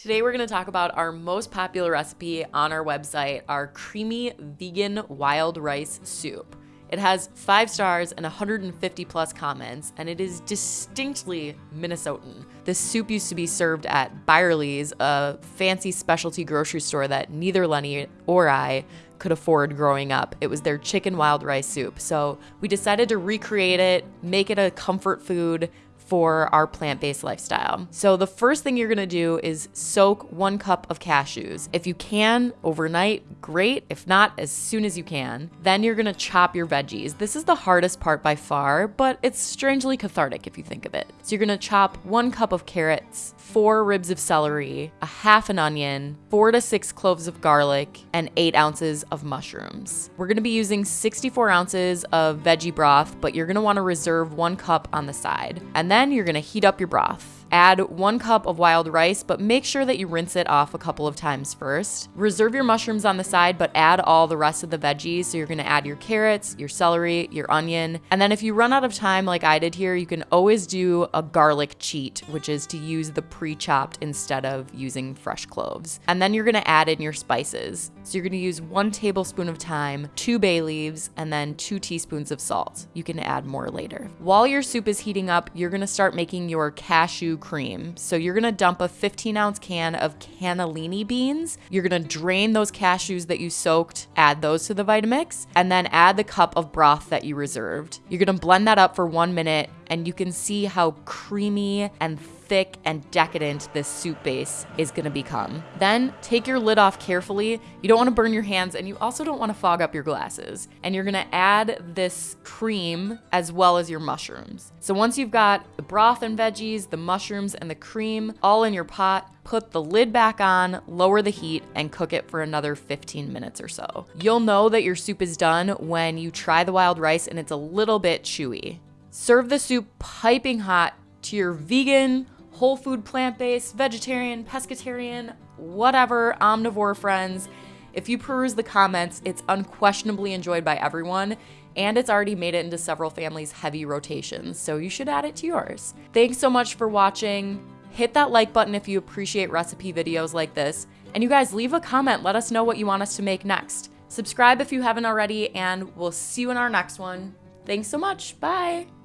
Today we're going to talk about our most popular recipe on our website, our creamy vegan wild rice soup. It has five stars and 150 plus comments, and it is distinctly Minnesotan. This soup used to be served at Byerly's, a fancy specialty grocery store that neither Lenny or I could afford growing up. It was their chicken wild rice soup. So we decided to recreate it, make it a comfort food, for our plant based lifestyle. So, the first thing you're gonna do is soak one cup of cashews. If you can overnight, great. If not, as soon as you can. Then you're gonna chop your veggies. This is the hardest part by far, but it's strangely cathartic if you think of it. So, you're gonna chop one cup of carrots, four ribs of celery, a half an onion, four to six cloves of garlic, and eight ounces of mushrooms. We're gonna be using 64 ounces of veggie broth, but you're gonna wanna reserve one cup on the side. And then then you're gonna heat up your broth. Add one cup of wild rice, but make sure that you rinse it off a couple of times first. Reserve your mushrooms on the side, but add all the rest of the veggies. So you're gonna add your carrots, your celery, your onion. And then if you run out of time like I did here, you can always do a garlic cheat, which is to use the pre-chopped instead of using fresh cloves. And then you're gonna add in your spices. So you're gonna use one tablespoon of thyme, two bay leaves, and then two teaspoons of salt. You can add more later. While your soup is heating up, you're gonna start making your cashew cream. So you're gonna dump a 15 ounce can of cannellini beans. You're gonna drain those cashews that you soaked, add those to the Vitamix, and then add the cup of broth that you reserved. You're gonna blend that up for one minute, and you can see how creamy and thick and decadent this soup base is gonna become. Then take your lid off carefully. You don't wanna burn your hands and you also don't wanna fog up your glasses. And you're gonna add this cream as well as your mushrooms. So once you've got the broth and veggies, the mushrooms, and the cream all in your pot, put the lid back on, lower the heat, and cook it for another 15 minutes or so. You'll know that your soup is done when you try the wild rice and it's a little bit chewy. Serve the soup piping hot to your vegan whole food, plant based, vegetarian, pescatarian, whatever, omnivore friends. If you peruse the comments, it's unquestionably enjoyed by everyone, and it's already made it into several families' heavy rotations, so you should add it to yours. Thanks so much for watching. Hit that like button if you appreciate recipe videos like this. And you guys, leave a comment. Let us know what you want us to make next. Subscribe if you haven't already, and we'll see you in our next one. Thanks so much. Bye.